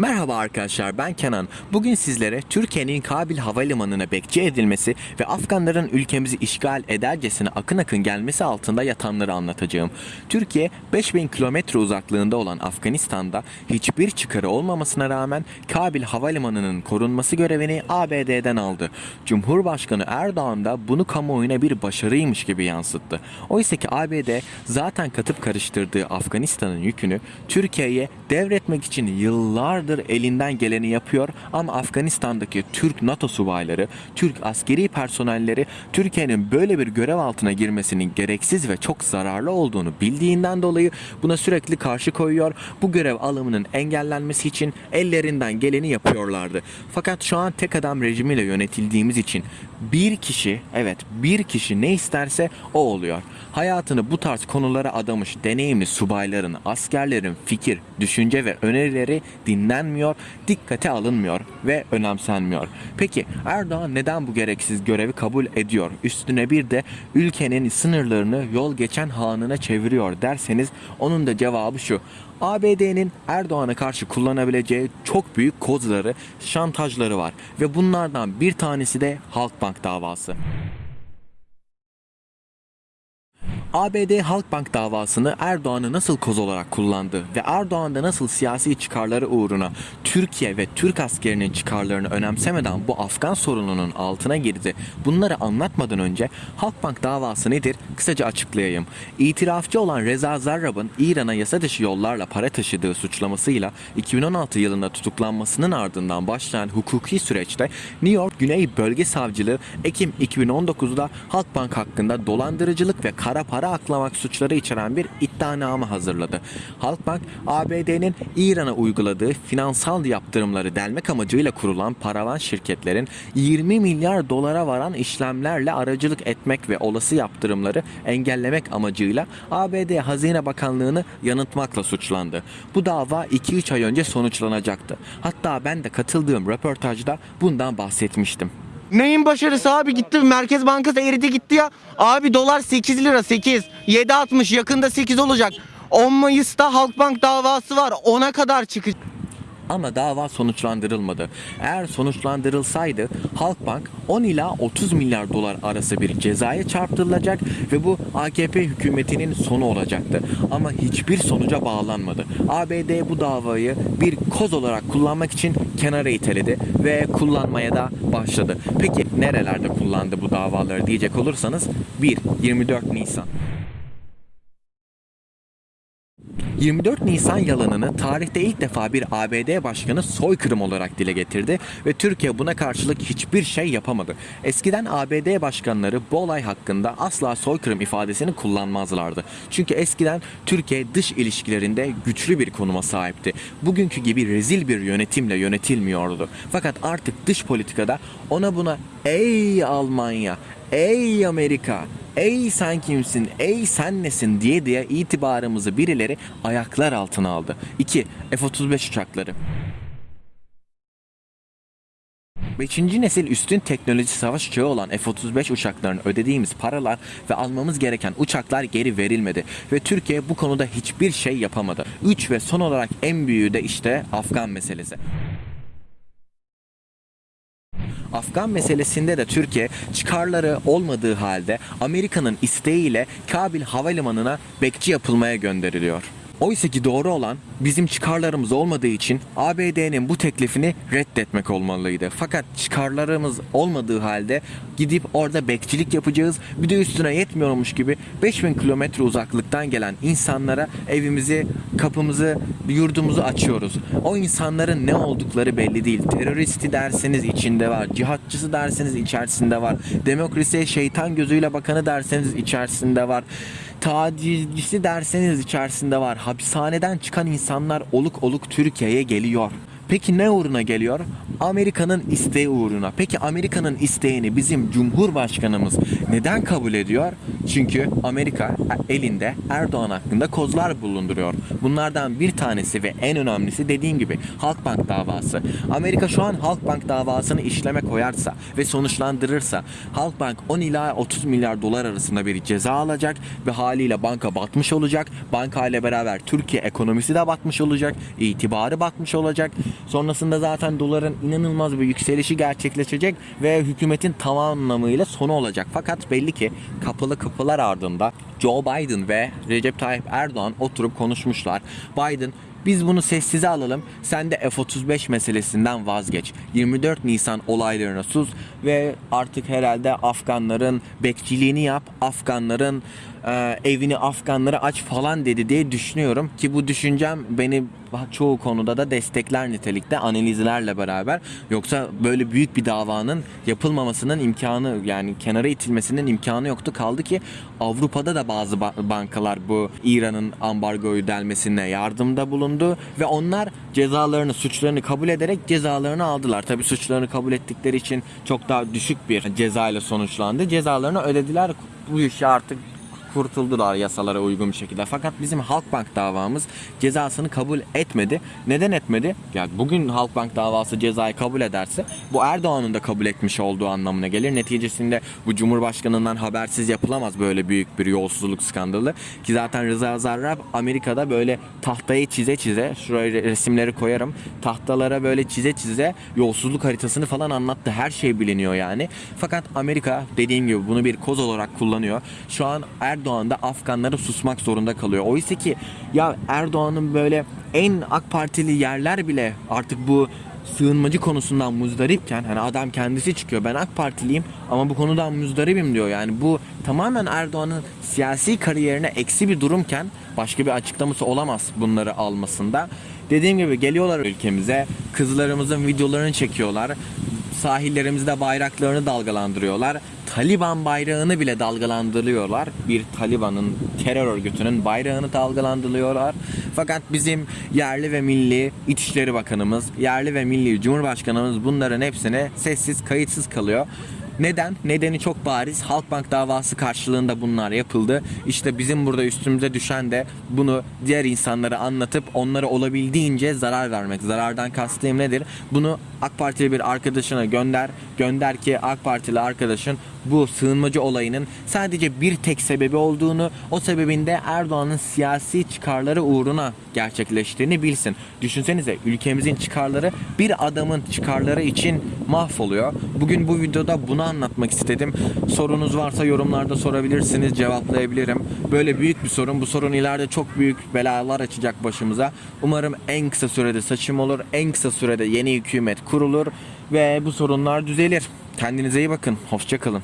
Merhaba arkadaşlar ben Kenan. Bugün sizlere Türkiye'nin Kabil Havalimanı'na bekçi edilmesi ve Afganların ülkemizi işgal edercesine akın akın gelmesi altında yatanları anlatacağım. Türkiye 5000 kilometre uzaklığında olan Afganistan'da hiçbir çıkarı olmamasına rağmen Kabil Havalimanı'nın korunması görevini ABD'den aldı. Cumhurbaşkanı Erdoğan da bunu kamuoyuna bir başarıymış gibi yansıttı. Oysa ki ABD zaten katıp karıştırdığı Afganistan'ın yükünü Türkiye'ye devretmek için yıllardır elinden geleni yapıyor ama Afganistan'daki Türk NATO subayları, Türk askeri personelleri Türkiye'nin böyle bir görev altına girmesinin gereksiz ve çok zararlı olduğunu bildiğinden dolayı buna sürekli karşı koyuyor. Bu görev alımının engellenmesi için ellerinden geleni yapıyorlardı. Fakat şu an tek adam rejimiyle yönetildiğimiz için bir kişi, evet bir kişi ne isterse o oluyor. Hayatını bu tarz konulara adamış deneyimli subayların, askerlerin fikir, düşünce ve önerileri dinlenmiyor, dikkate alınmıyor ve önemsenmiyor. Peki Erdoğan neden bu gereksiz görevi kabul ediyor? Üstüne bir de ülkenin sınırlarını yol geçen hanına çeviriyor derseniz onun da cevabı şu. ABD'nin Erdoğan'a karşı kullanabileceği çok büyük kozları, şantajları var ve bunlardan bir tanesi de Halkbank davası. ABD Halkbank davasını Erdoğan'ı nasıl koz olarak kullandı ve Erdoğan'da nasıl siyasi çıkarları uğruna Türkiye ve Türk askerinin çıkarlarını önemsemeden bu Afgan sorununun altına girdi. Bunları anlatmadan önce Halkbank davası nedir? Kısaca açıklayayım. İtirafçı olan Reza Zarrab'ın İran'a yasa dışı yollarla para taşıdığı suçlamasıyla 2016 yılında tutuklanmasının ardından başlayan hukuki süreçte New York Güney Bölge Savcılığı Ekim 2019'da Halkbank hakkında dolandırıcılık ve kara para aklamak suçları içeren bir iddianame hazırladı. Halkbank, ABD'nin İran'a uyguladığı finansal yaptırımları delmek amacıyla kurulan paravan şirketlerin 20 milyar dolara varan işlemlerle aracılık etmek ve olası yaptırımları engellemek amacıyla ABD Hazine Bakanlığı'nı yanıltmakla suçlandı. Bu dava 2-3 ay önce sonuçlanacaktı. Hatta ben de katıldığım röportajda bundan bahsetmiştim. Neyin başarısı abi gitti Merkez Bankası eridi gitti ya. Abi dolar 8 lira 8. 7.60 yakında 8 olacak. 10 Mayıs'ta Halkbank davası var. Ona kadar çıkacak. Ama dava sonuçlandırılmadı. Eğer sonuçlandırılsaydı Halkbank 10 ila 30 milyar dolar arası bir cezaya çarptırılacak ve bu AKP hükümetinin sonu olacaktı. Ama hiçbir sonuca bağlanmadı. ABD bu davayı bir koz olarak kullanmak için kenara iteledi ve kullanmaya da başladı. Peki nerelerde kullandı bu davaları diyecek olursanız 1. 24 Nisan 24 Nisan yalanını tarihte ilk defa bir ABD başkanı soykırım olarak dile getirdi ve Türkiye buna karşılık hiçbir şey yapamadı. Eskiden ABD başkanları bu olay hakkında asla soykırım ifadesini kullanmazlardı. Çünkü eskiden Türkiye dış ilişkilerinde güçlü bir konuma sahipti. Bugünkü gibi rezil bir yönetimle yönetilmiyordu. Fakat artık dış politikada ona buna ey Almanya, ey Amerika, ey sen kimsin, ey sen nesin diye diye itibarımızı birileri ayaklar altına aldı. 2. F-35 uçakları. Beşinci nesil üstün teknoloji savaş uçağı olan F-35 uçaklarının ödediğimiz paralar ve almamız gereken uçaklar geri verilmedi ve Türkiye bu konuda hiçbir şey yapamadı. 3 ve son olarak en büyüğü de işte Afgan meselesi. Afgan meselesinde de Türkiye çıkarları olmadığı halde Amerika'nın isteğiyle Kabil Havalimanı'na bekçi yapılmaya gönderiliyor. Oysa ki doğru olan bizim çıkarlarımız olmadığı için ABD'nin bu teklifini reddetmek olmalıydı. Fakat çıkarlarımız olmadığı halde gidip orada bekçilik yapacağız. Bir de üstüne yetmiyormuş gibi 5000 kilometre uzaklıktan gelen insanlara evimizi, kapımızı, yurdumuzu açıyoruz. O insanların ne oldukları belli değil. Teröristi derseniz içinde var. Cihatçısı derseniz içerisinde var. Demokrasiye şeytan gözüyle bakanı derseniz içerisinde var tacizcisi derseniz içerisinde var. Hapishaneden çıkan insanlar oluk oluk Türkiye'ye geliyor. Peki ne uğruna geliyor? Amerika'nın isteği uğruna. Peki Amerika'nın isteğini bizim Cumhurbaşkanımız neden kabul ediyor? Çünkü Amerika elinde Erdoğan hakkında kozlar bulunduruyor. Bunlardan bir tanesi ve en önemlisi dediğim gibi Halkbank davası. Amerika şu an Halkbank davasını işleme koyarsa ve sonuçlandırırsa Halkbank 10 ila 30 milyar dolar arasında bir ceza alacak ve haliyle banka batmış olacak. Banka ile beraber Türkiye ekonomisi de batmış olacak. itibarı batmış olacak. Sonrasında zaten doların inanılmaz bir yükselişi gerçekleşecek ve hükümetin tam anlamıyla sonu olacak. Fakat belli ki kapalı kapılar ardında Joe Biden ve Recep Tayyip Erdoğan oturup konuşmuşlar. Biden biz bunu sessize alalım. Sen de F-35 meselesinden vazgeç. 24 Nisan olaylarına sus ve artık herhalde Afganların bekçiliğini yap. Afganların e, evini Afganlara aç falan dedi diye düşünüyorum ki bu düşüncem beni çoğu konuda da destekler nitelikte analizlerle beraber yoksa böyle büyük bir davanın yapılmamasının imkanı yani kenara itilmesinin imkanı yoktu kaldı ki Avrupa'da da bazı ba- bankalar bu İran'ın ambargoyu delmesine yardımda bulundu ve onlar cezalarını suçlarını kabul ederek cezalarını aldılar. Tabi suçlarını kabul ettikleri için çok daha düşük bir cezayla sonuçlandı. Cezalarını ödediler. Bu işi artık kurtuldular yasalara uygun bir şekilde. Fakat bizim Halkbank davamız cezasını kabul etmedi. Neden etmedi? Yani bugün Halkbank davası cezayı kabul ederse bu Erdoğan'ın da kabul etmiş olduğu anlamına gelir. Neticesinde bu Cumhurbaşkanından habersiz yapılamaz böyle büyük bir yolsuzluk skandalı. Ki zaten Rıza Zarrab Amerika'da böyle tahtayı çize çize şuraya resimleri koyarım. Tahtalara böyle çize çize yolsuzluk haritasını falan anlattı. Her şey biliniyor yani. Fakat Amerika dediğim gibi bunu bir koz olarak kullanıyor. Şu an Erdoğan da Afganlara susmak zorunda kalıyor. Oysa ki ya Erdoğan'ın böyle en AK Partili yerler bile artık bu sığınmacı konusundan muzdaripken hani adam kendisi çıkıyor ben AK Partiliyim ama bu konudan muzdaribim diyor. Yani bu tamamen Erdoğan'ın siyasi kariyerine eksi bir durumken başka bir açıklaması olamaz bunları almasında. Dediğim gibi geliyorlar ülkemize kızlarımızın videolarını çekiyorlar sahillerimizde bayraklarını dalgalandırıyorlar. Taliban bayrağını bile dalgalandırıyorlar. Bir Taliban'ın terör örgütünün bayrağını dalgalandırıyorlar. Fakat bizim yerli ve milli İçişleri Bakanımız, yerli ve milli Cumhurbaşkanımız bunların hepsine sessiz, kayıtsız kalıyor. Neden? Nedeni çok bariz. Halkbank davası karşılığında bunlar yapıldı. İşte bizim burada üstümüze düşen de bunu diğer insanlara anlatıp onlara olabildiğince zarar vermek. Zarardan kastım nedir? Bunu AK Partili bir arkadaşına gönder. Gönder ki AK Partili arkadaşın bu sığınmacı olayının sadece bir tek sebebi olduğunu, o sebebin de Erdoğan'ın siyasi çıkarları uğruna gerçekleştiğini bilsin. Düşünsenize ülkemizin çıkarları bir adamın çıkarları için mahvoluyor. Bugün bu videoda bunu anlatmak istedim. Sorunuz varsa yorumlarda sorabilirsiniz, cevaplayabilirim. Böyle büyük bir sorun. Bu sorun ileride çok büyük belalar açacak başımıza. Umarım en kısa sürede saçım olur. En kısa sürede yeni hükümet kurulur ve bu sorunlar düzelir. Kendinize iyi bakın. Hoşçakalın.